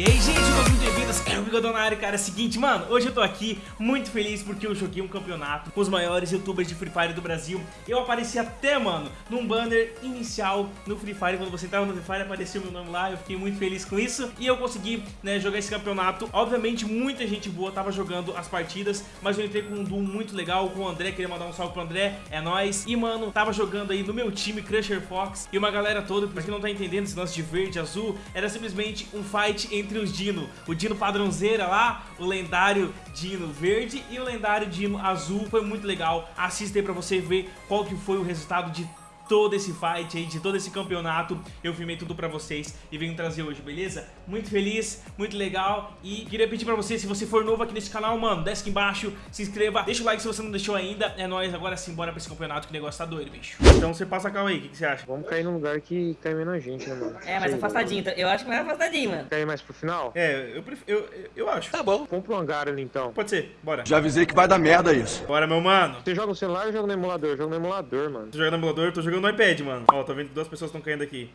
E aí, gente, todos muito bem-vindos, é o Bigodão na área, cara, é o seguinte, mano, hoje eu tô aqui muito feliz porque eu joguei um campeonato com os maiores youtubers de Free Fire do Brasil. Eu apareci até, mano, num banner inicial no Free Fire, quando você entrava no Free Fire apareceu meu nome lá, eu fiquei muito feliz com isso. E eu consegui, né, jogar esse campeonato, obviamente muita gente boa tava jogando as partidas Mas eu entrei com um duo muito legal, com o André, queria mandar um salve pro André, é nóis. E, mano, tava jogando aí no meu time, Crusher Fox, e uma galera toda, pra quem não tá entendendo esse lance de verde, azul Era simplesmente um fight entre os Dino. O Dino padrãozeira lá, o lendário Dino verde e o lendário Dino azul. Foi muito legal, assista aí pra você ver qual que foi o resultado de todo esse fight aí, de todo esse campeonato Eu filmei tudo pra vocês e venho trazer hoje, beleza? Muito feliz, muito legal E queria pedir pra você, se você for novo aqui nesse canal, mano Desce aqui embaixo, se inscreva Deixa o like se você não deixou ainda É nóis, agora sim, bora pra esse campeonato que o negócio tá doido, bicho Então você passa a calma aí, o que, que, você acha? Vamos cair num lugar que cai menos gente, né, mano? É, mais afastadinho. Eu acho que mais afastadinho, mano. Cair mais pro final? É, eu, prefiro, eu, eu acho Tá bom. Vamos pro hangar ali, então. Pode ser, bora Já avisei que vai dar merda isso. Bora, meu mano Você joga no celular ou joga no emulador? Eu jogo no emulador, mano. Tô jogando no emulador, tô jogando no iPad, mano Ó, tô vendo que duas pessoas estão caindo aqui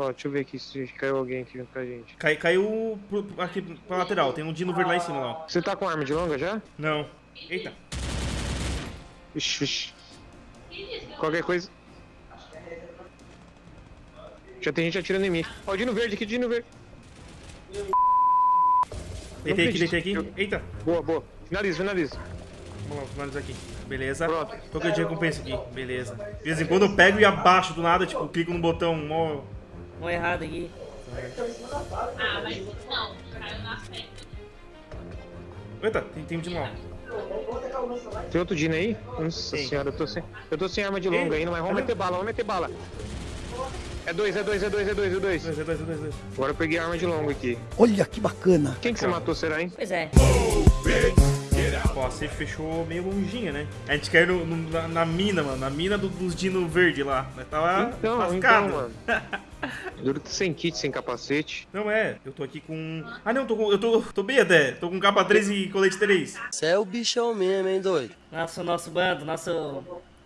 Ó, deixa eu ver aqui se caiu alguém aqui junto com a gente. Cai, Caiu pro- aqui pra lateral, tem um Dino verde lá em cima, lá ó. Você tá com arma de longa já? Não Eita Ixi, ixi. Qualquer coisa. Já tem gente atirando em mim. Ó, o Dino Verde aqui, Dino Verde. Deitei aqui, deitei aqui Eita Boa, boa. Finaliza, finaliza. Vamos lá, aqui. Beleza. Pronto. Tô com de recompensa aqui. Beleza. De vez em quando eu pego e abaixo do nada, tipo, clico no botão mó. Mó errado aqui. Ah, mas não, caiu na frente. Eita, tem, tem um de lá. Tem outro Dino aí? Nossa senhora, eu tô sem. Eu tô sem arma de longa Ei, ainda, mas vamos olha. meter bala, vamos meter bala. É dois, é dois, é dois, é dois, é dois. Dois, dois, dois, dois. Agora eu peguei a arma de longa aqui. Olha que bacana. Quem que você matou, será, hein? Pois é. Ó, a safe fechou meio longinha, né? A gente caiu no- no- na, na mina, mano. Na mina do- dos dino verde lá. Nós tava Então, lascado. então, mano. Duro sem kit, sem capacete. Não é, eu tô aqui com. Ah não, tô com. Eu tô. tô bem até. Tô com capa 3 e colete 3. Você é o bichão mesmo, hein, doido? Nosso, nosso bando, nosso.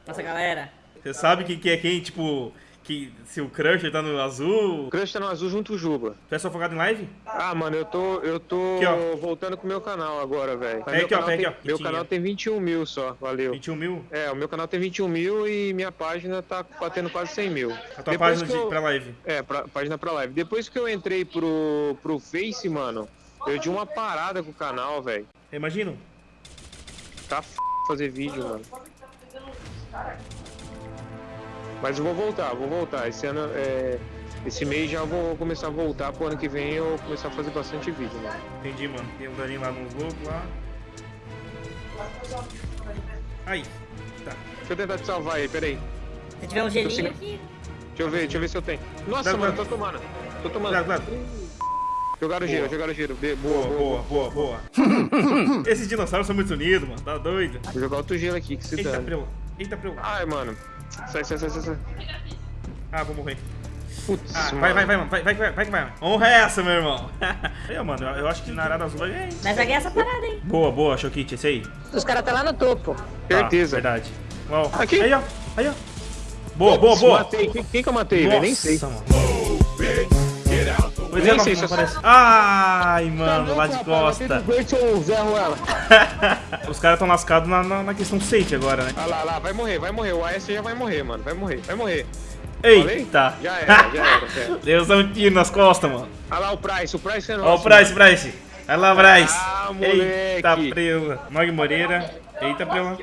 Nossa galera. Você sabe quem que é quem, tipo. Que se o Crusher tá no azul. O Crush tá no azul junto com o Juba. Tu é só focado em live? Ah, mano, eu tô, eu tô Aqui, voltando com o meu canal agora, velho. Meu aqui, ó, tem- aqui, ó. Meu Tinha. canal tem 21 mil só, valeu. 21 mil? É, o meu canal tem 21 mil e minha página tá batendo quase 100 mil. A tua página de, pra live. É, pra, página pra live. Depois que eu entrei pro, pro Face, mano, eu dei uma parada com o canal, velho. Imagino. Tá f... fazer vídeo, mano. Mas eu vou voltar, vou voltar. Esse ano, é... Esse mês já vou começar a voltar pro ano que vem eu começar a fazer bastante vídeo, mano. Entendi, mano. Tem um daninho lá nos loucos lá. Aí. Tá. Deixa eu tentar te salvar aí, peraí. Se tiver um gelinho aqui. Deixa eu ver, deixa eu ver se eu tenho. Nossa, Dá, mano, dá. tô tomando. Tô tomando. Cuidado, cuidado. Jogaram giro, jogaram giro. Boa, Boa, boa, boa, boa, boa. Esses dinossauros são muito unidos, mano. Tá doido. Vou jogar outro gelo aqui, que se preu. Eita, preu. Ai, mano. Sai, sai, sai, sai, sai. Ah, vou morrer. Putz, Ah, vai, vai, vai, mano. Vai, vai, vai, vai vai. Honra é essa, meu irmão. Aí, mano, eu, eu acho que na Arada Azul vai ganhar. hein? Nós vai ganhar essa parada, hein? Boa, boa, Chokit, esse aí. Os caras tá lá no topo. Certeza. Ah, verdade. Uau. Aqui. Aí, ó. Aí, ó. Boa, boa, boa. Matei. Quem, quem que eu matei, velho? Nem sei. Nossa, mano. Pois Nem é, sei não, se eu- aparece. Ai, mano, lá de costa. Os caras tão lascados na, na, na questão safe agora, né? Olha lá, lá, vai morrer, vai morrer. O AS já vai morrer, mano. Vai morrer, vai morrer. Eita. Já era, já era. Deus dá um tiro nas costas, mano. Olha lá o Price, o Price é nosso. Ó o Price, Price. Vai lá, Bryce. Ah, Eita, preula. Nog Moreira. Eita, preula. mano.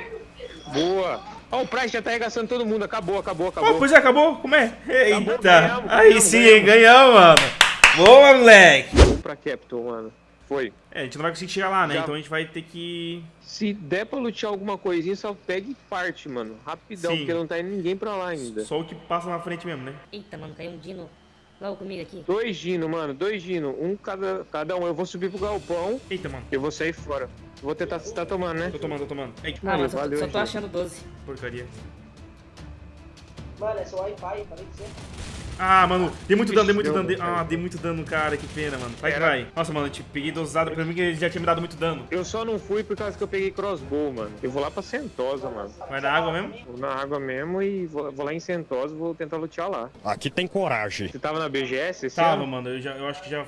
Boa. Ó, o Price já tá arregaçando todo mundo. Acabou, acabou, acabou. pois é, acabou? Como é? Acabou, Eita. ganhamos, Aí ganhamos, sim, ganhamos. Ganhamos, mano. Boa, moleque. Vamos pra Capitol, mano. Foi. É, a gente não vai conseguir chegar lá, né? Já. Então a gente vai ter que... Se der pra lutear alguma coisinha, só pega e parte, mano. Rapidão, Sim. porque não tá indo ninguém pra lá ainda. Só o que passa na frente mesmo, né? Eita, mano, caiu um dino logo comigo aqui. Dois Dino, mano, dois Dino. Um cada, cada um. Eu vou subir pro galpão Eita, mano. e eu vou sair fora. Vou tentar você tá tomando, né? Tô tomando, tô tomando. Eita, Ah, Mano, mas só, valeu, só tô achando 12. porcaria. Mano, é só Wi-Fi, falei que você. Ah, mano, dei muito dano, dei muito dano. Dei... Ah, dei muito dano no cara, que pena, mano. Vai que vai. Nossa, mano, eu te peguei dosado pra mim que ele já tinha me dado muito dano. Eu só não fui por causa que eu peguei crossbow, mano. Eu vou lá pra Sentosa, mano. Vai na água mesmo? Vou na água mesmo e vou, vou lá em Sentosa e vou tentar lutear lá. Aqui tem coragem. Você tava na BGS esse Tava, ano? mano, eu, já, eu acho que já.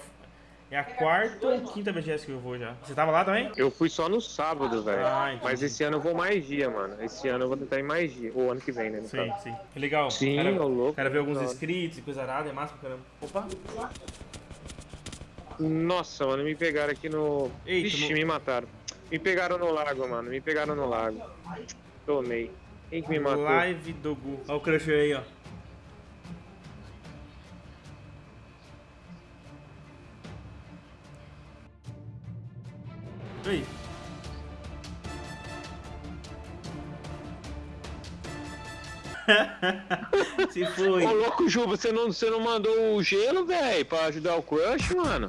É a quarta ou quinta BGS que eu vou já. Você tava lá também? Eu fui só no sábado, velho. Ah. Mas esse ano eu vou mais dia, mano. Esse ano eu vou tentar ir mais dia. Ou ano que vem, né? Sim, caso. sim. Que legal. Sim, ô louco. quero ver alguns inscritos e coisa arada, é massa pra caramba. Opa. Nossa, mano, me pegaram aqui no. Eita, Ixi, no- me mataram. Me pegaram no lago, mano. Me pegaram no lago. Tomei. Quem que me matou? Live do Gu. Olha o crush aí, ó. Se foi. Ô, louco, Ju, você não, você não mandou o gelo, velho, pra ajudar o crush, mano?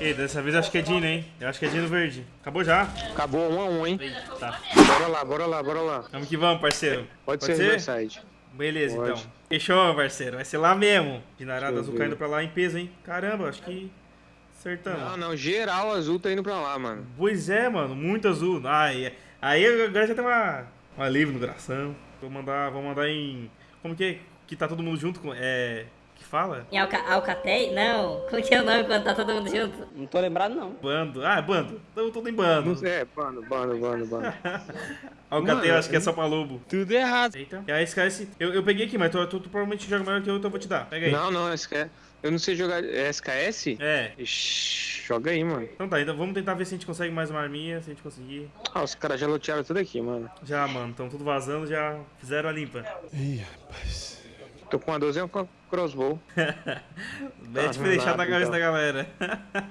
Ei, dessa vez eu acho que é Dino, hein? Eu acho que é Dino verde. Acabou já? Acabou um a um, hein? Eita. Bora lá, bora lá, bora lá. Vamos que vamos, parceiro. Pode, ser Riverside. Beleza, Pode. então. Fechou, parceiro. Vai ser lá mesmo. Dinarada eu azul ver. caindo pra lá em peso, hein? Caramba, acho que acertamos. Não, não, geral azul tá indo pra lá, mano. Pois é, mano. Muito azul. Ai, aí agora já tem uma, um alívio no coração. Vou mandar, vou mandar em... Como que é? Que tá todo mundo junto com... É... Que fala? Em Alca Alcatel? Não. Como que é o nome quando tá todo mundo junto? Não tô lembrado, não. Bando. Ah, é bando. Tamo todo em bando. Não sei, é, bando, bando, bando, bando. Alcateia, Mano, acho que é só pra lobo. Tudo errado. Eita. E aí, SKS... Eu, eu peguei aqui, mas tu, tu, tu provavelmente joga melhor que eu, então eu vou te dar. Pega aí. Não, não, SKS. Eu não sei jogar. É SKS? É. Ixi, joga aí, mano. Então tá, então vamos tentar ver se a gente consegue mais uma arminha, se a gente conseguir. Ah, os caras já lotearam tudo aqui, mano. Já, mano, estão tudo vazando, já fizeram a limpa. Ih, rapaz. Tô com uma 12 e com a crossbow. Mete Ah, pra deixar na cabeça então. da galera.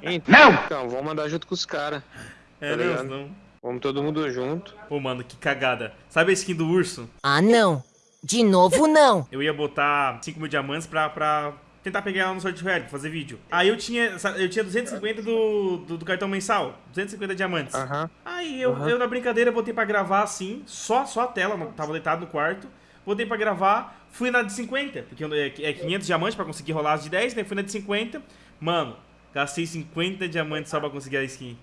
Então, então vamos mandar junto com os caras. É, Tá não, ligado? não. Vamos todo mundo junto. Pô, mano, que cagada. Sabe a skin do urso? Ah, não. De novo, não. Eu ia botar 5 mil diamantes pra, pra tentar pegar ela no sorte real, fazer vídeo. Aí eu tinha, eu tinha 250 do, do, do cartão mensal. 250 diamantes. Aham. Aí eu, eu, na brincadeira, botei pra gravar assim, só, só a tela, não- tava deitado no quarto. Botei pra gravar, fui na de 50, porque é é 500 diamantes pra conseguir rolar as de 10, né? Fui na de 50. Mano, gastei 50 diamantes só pra conseguir a skin.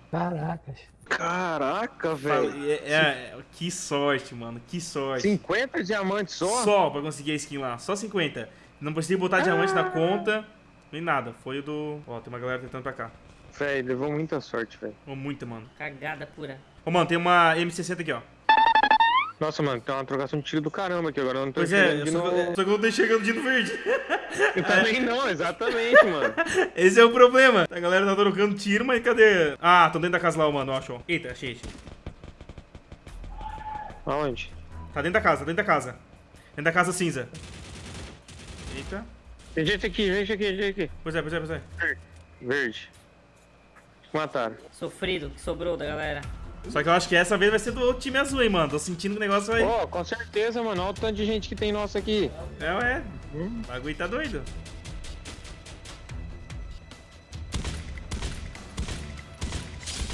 Caraca, Fala- velho. é- é- que sorte, mano, que sorte. 50 diamantes só? Só pra conseguir a skin lá, só 50. Não precisei botar diamante na conta, nem nada. Foi o do. Ó, tem uma galera tentando pra cá. Velho, levou muita sorte, velho. Muita, mano. Cagada pura. Ô, mano, tem uma M60 aqui, ó. Nossa, mano, tem uma trocação de tiro do caramba aqui agora. Eu não tô Pois é, de só, novo. só que eu não tô enxergando Dino Verde. Eu também não, exatamente, mano. Esse é o problema. A galera tá trocando tiro, mas cadê? Ah, tão dentro da casa lá, mano. Ó, achou. Eita, achei, achei. Aonde? Tá dentro da casa, dentro da casa. Dentro da casa cinza. Eita. Tem gente aqui, gente aqui, gente aqui. Pois é, pois é, pois é. Verde. Mataram. Sofrido que sobrou da galera. Só que eu acho que essa vez vai ser do time azul, hein, mano. Tô sentindo que o negócio vai. Ó, com certeza, mano. Olha o tanto de gente que tem nossa aqui. É, ué. O bagulho tá doido.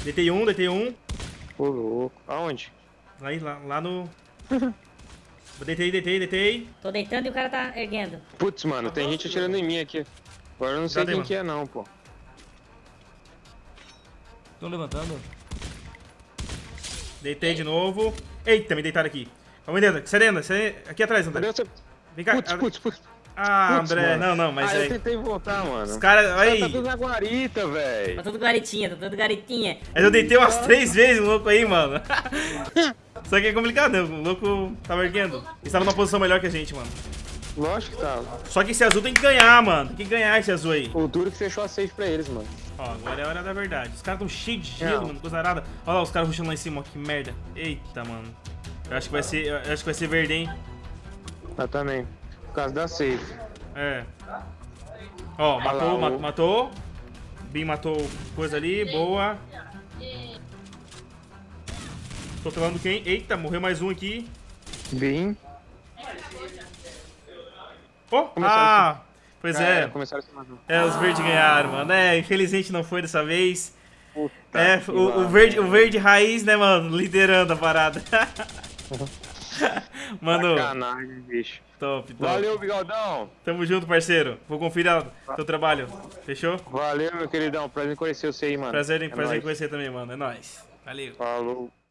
Deitei um, deitei um. Ô, louco. Aonde? Aí, lá, lá no. deitei, deitei, deitei. Tô deitando e o cara tá erguendo. Putz, mano, tem gente atirando em mim aqui. Agora eu não sei Cadê, quem mano? que é, não, pô. Tô levantando. Deitei de novo. Eita, me deitaram aqui. Calma aí. Serena, serena. Aqui atrás, André. Vem cá. Putz, putz, putz. Ah, Putz, André. mano. Não, não, mas ah, eu é. tentei voltar, mano. Os caras. Tá Aí. tudo na guarita, Tá velho. tudo garitinha, tá tudo garitinha. Mas eu deitei umas três vezes o louco aí, mano. Só que é complicado, né? O louco tava erguendo. Ele tava numa posição melhor que a gente, mano. Lógico que tava. Só que esse azul tem que ganhar, mano. Tem que ganhar esse azul aí. O duro que fechou a safe pra eles, mano. Ó, agora é a hora da verdade. Os caras tão cheios de gelo, Não. mano. Coisa arada. Olha lá os caras rushando lá em cima, ó. Que merda. Eita, mano. Eu acho que vai ser. Eu acho que vai ser verde, hein? Eu também. Por causa da safe. É. Ó, matou, o- ma- matou. Bin matou coisa ali, boa. Tô pelando quem? Eita, morreu mais um aqui. Bem. Oh, Começou ah! Pois Já é. era, Começaram a. É, os verdes ganharam, mano. É, infelizmente não foi dessa vez. Puta É, o, o verde, o verde raiz, né, mano? Liderando a parada. Mano, Sacanagem, bicho. top, top. Valeu, bigodão. Tamo junto, parceiro. Vou conferir teu trabalho. Fechou? Valeu, meu queridão. Prazer em conhecer você aí, mano. Prazer em, É prazer em conhecer também, mano. É nóis. Valeu. Falou.